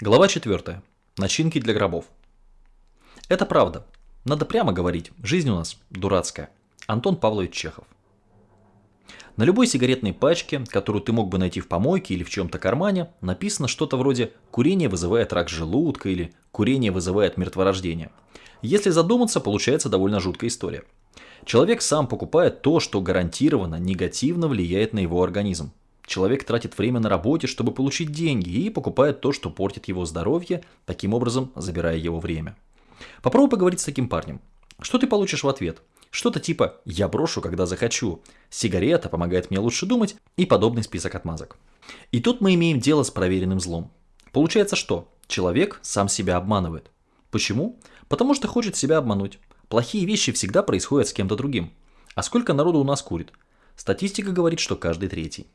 Глава 4. Начинки для гробов. Это правда. Надо прямо говорить, жизнь у нас дурацкая. Антон Павлович Чехов. На любой сигаретной пачке, которую ты мог бы найти в помойке или в чем-то кармане, написано что-то вроде «курение вызывает рак желудка» или «курение вызывает мертворождение». Если задуматься, получается довольно жуткая история. Человек сам покупает то, что гарантированно негативно влияет на его организм. Человек тратит время на работе, чтобы получить деньги и покупает то, что портит его здоровье, таким образом забирая его время. Попробуй поговорить с таким парнем. Что ты получишь в ответ? Что-то типа «я брошу, когда захочу», «сигарета помогает мне лучше думать» и подобный список отмазок. И тут мы имеем дело с проверенным злом. Получается что? Человек сам себя обманывает. Почему? Потому что хочет себя обмануть. Плохие вещи всегда происходят с кем-то другим. А сколько народу у нас курит? Статистика говорит, что каждый третий.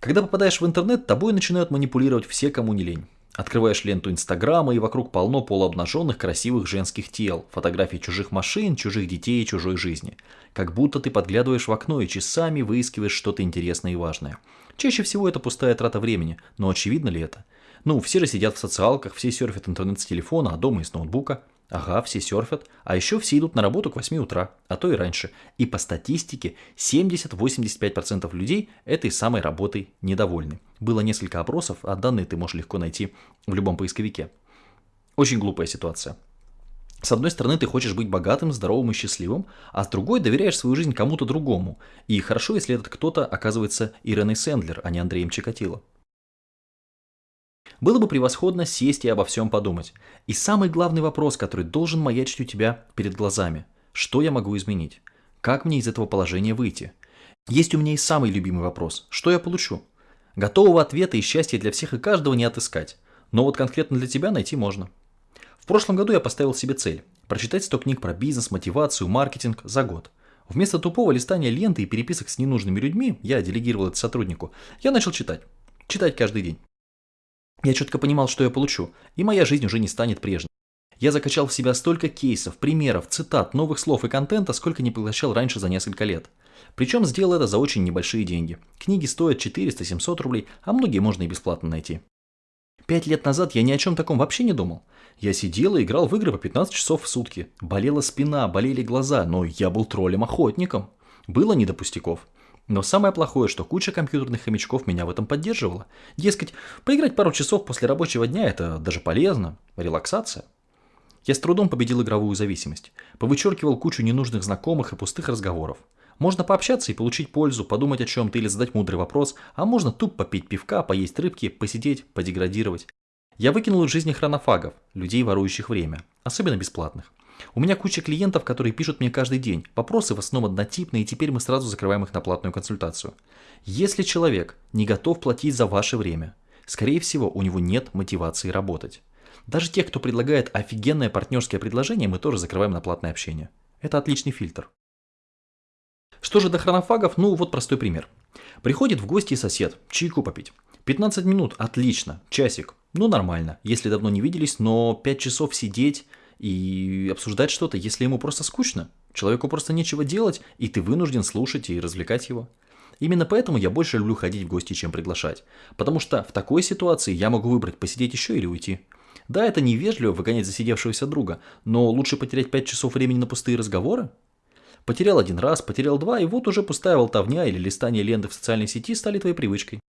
Когда попадаешь в интернет, тобой начинают манипулировать все, кому не лень. Открываешь ленту Инстаграма, и вокруг полно полуобнаженных красивых женских тел, фотографий чужих машин, чужих детей и чужой жизни. Как будто ты подглядываешь в окно и часами выискиваешь что-то интересное и важное. Чаще всего это пустая трата времени, но очевидно ли это? Ну, все же сидят в социалках, все серфят интернет с телефона, а дома и с ноутбука. Ага, все серфят, а еще все идут на работу к 8 утра, а то и раньше. И по статистике 70-85% людей этой самой работой недовольны. Было несколько опросов, а данные ты можешь легко найти в любом поисковике. Очень глупая ситуация. С одной стороны, ты хочешь быть богатым, здоровым и счастливым, а с другой доверяешь свою жизнь кому-то другому. И хорошо, если этот кто-то оказывается Иреной Сэндлер, а не Андреем Чикатило. Было бы превосходно сесть и обо всем подумать. И самый главный вопрос, который должен маячить у тебя перед глазами. Что я могу изменить? Как мне из этого положения выйти? Есть у меня и самый любимый вопрос. Что я получу? Готового ответа и счастья для всех и каждого не отыскать. Но вот конкретно для тебя найти можно. В прошлом году я поставил себе цель – прочитать 100 книг про бизнес, мотивацию, маркетинг за год. Вместо тупого листания ленты и переписок с ненужными людьми, я делегировал это сотруднику, я начал читать. Читать каждый день. Я четко понимал, что я получу, и моя жизнь уже не станет прежней. Я закачал в себя столько кейсов, примеров, цитат, новых слов и контента, сколько не поглощал раньше за несколько лет. Причем сделал это за очень небольшие деньги. Книги стоят 400-700 рублей, а многие можно и бесплатно найти. Пять лет назад я ни о чем таком вообще не думал. Я сидел и играл в игры по 15 часов в сутки. Болела спина, болели глаза, но я был троллем-охотником. Было не до пустяков. Но самое плохое, что куча компьютерных хомячков меня в этом поддерживала. Дескать, поиграть пару часов после рабочего дня – это даже полезно, релаксация. Я с трудом победил игровую зависимость. Повычеркивал кучу ненужных знакомых и пустых разговоров. Можно пообщаться и получить пользу, подумать о чем-то или задать мудрый вопрос, а можно туп попить пивка, поесть рыбки, посидеть, подеградировать. Я выкинул из жизни хронофагов, людей, ворующих время, особенно бесплатных. У меня куча клиентов, которые пишут мне каждый день. Вопросы в основном однотипные, и теперь мы сразу закрываем их на платную консультацию. Если человек не готов платить за ваше время, скорее всего, у него нет мотивации работать. Даже тех, кто предлагает офигенное партнерское предложение, мы тоже закрываем на платное общение. Это отличный фильтр. Что же до хронофагов? Ну, вот простой пример. Приходит в гости сосед, чайку попить. 15 минут, отлично, часик, ну нормально, если давно не виделись, но 5 часов сидеть и обсуждать что-то, если ему просто скучно. Человеку просто нечего делать, и ты вынужден слушать и развлекать его. Именно поэтому я больше люблю ходить в гости, чем приглашать. Потому что в такой ситуации я могу выбрать посидеть еще или уйти. Да, это невежливо выгонять засидевшегося друга, но лучше потерять 5 часов времени на пустые разговоры. Потерял один раз, потерял два, и вот уже пустая болтовня или листание ленты в социальной сети стали твоей привычкой.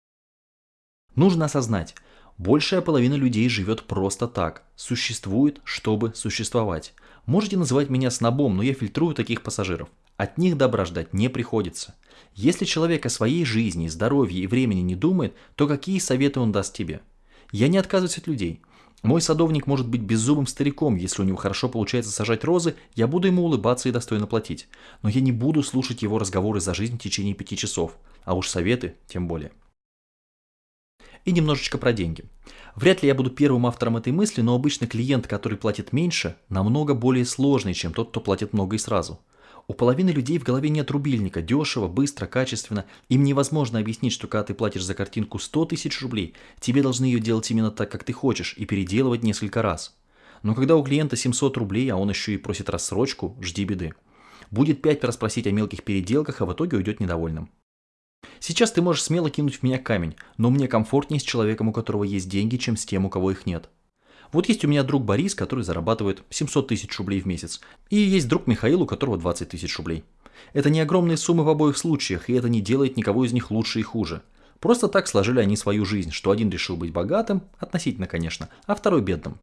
Нужно осознать, Большая половина людей живет просто так, существует, чтобы существовать. Можете называть меня снобом, но я фильтрую таких пассажиров. От них добра ждать не приходится. Если человек о своей жизни, здоровье и времени не думает, то какие советы он даст тебе? Я не отказываюсь от людей. Мой садовник может быть беззубым стариком, если у него хорошо получается сажать розы, я буду ему улыбаться и достойно платить. Но я не буду слушать его разговоры за жизнь в течение пяти часов, а уж советы тем более. И немножечко про деньги. Вряд ли я буду первым автором этой мысли, но обычно клиент, который платит меньше, намного более сложный, чем тот, кто платит много и сразу. У половины людей в голове нет рубильника, дешево, быстро, качественно. Им невозможно объяснить, что когда ты платишь за картинку 100 тысяч рублей, тебе должны ее делать именно так, как ты хочешь, и переделывать несколько раз. Но когда у клиента 700 рублей, а он еще и просит рассрочку, жди беды. Будет пять раз просить о мелких переделках, а в итоге уйдет недовольным. Сейчас ты можешь смело кинуть в меня камень, но мне комфортнее с человеком, у которого есть деньги, чем с тем, у кого их нет. Вот есть у меня друг Борис, который зарабатывает 700 тысяч рублей в месяц. И есть друг Михаил, у которого 20 тысяч рублей. Это не огромные суммы в обоих случаях, и это не делает никого из них лучше и хуже. Просто так сложили они свою жизнь, что один решил быть богатым, относительно, конечно, а второй бедным.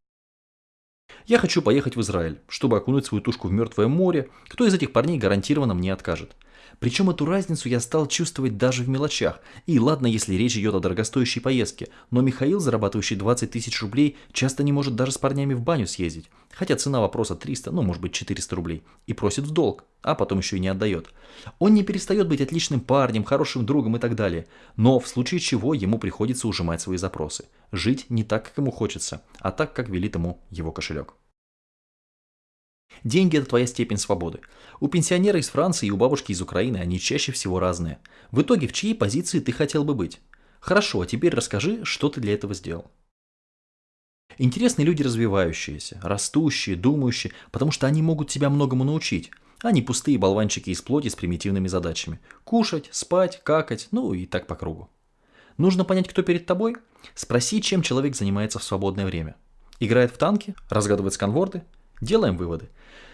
Я хочу поехать в Израиль, чтобы окунуть свою тушку в мертвое море. Кто из этих парней гарантированно мне откажет? Причем эту разницу я стал чувствовать даже в мелочах. И ладно, если речь идет о дорогостоящей поездке, но Михаил, зарабатывающий 20 тысяч рублей, часто не может даже с парнями в баню съездить. Хотя цена вопроса 300, ну может быть 400 рублей. И просит в долг, а потом еще и не отдает. Он не перестает быть отличным парнем, хорошим другом и так далее. Но в случае чего ему приходится ужимать свои запросы. Жить не так, как ему хочется, а так, как велит ему его кошелек. Деньги – это твоя степень свободы. У пенсионера из Франции и у бабушки из Украины они чаще всего разные. В итоге, в чьей позиции ты хотел бы быть? Хорошо, а теперь расскажи, что ты для этого сделал. Интересные люди развивающиеся, растущие, думающие, потому что они могут тебя многому научить, не пустые болванчики из плоти с примитивными задачами. Кушать, спать, какать, ну и так по кругу. Нужно понять, кто перед тобой? Спроси, чем человек занимается в свободное время. Играет в танки? Разгадывает сканворды? Делаем выводы.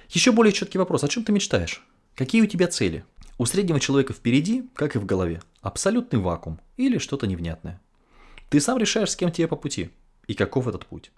Еще более четкий вопрос. О чем ты мечтаешь? Какие у тебя цели? У среднего человека впереди, как и в голове, абсолютный вакуум или что-то невнятное. Ты сам решаешь, с кем тебе по пути и каков этот путь.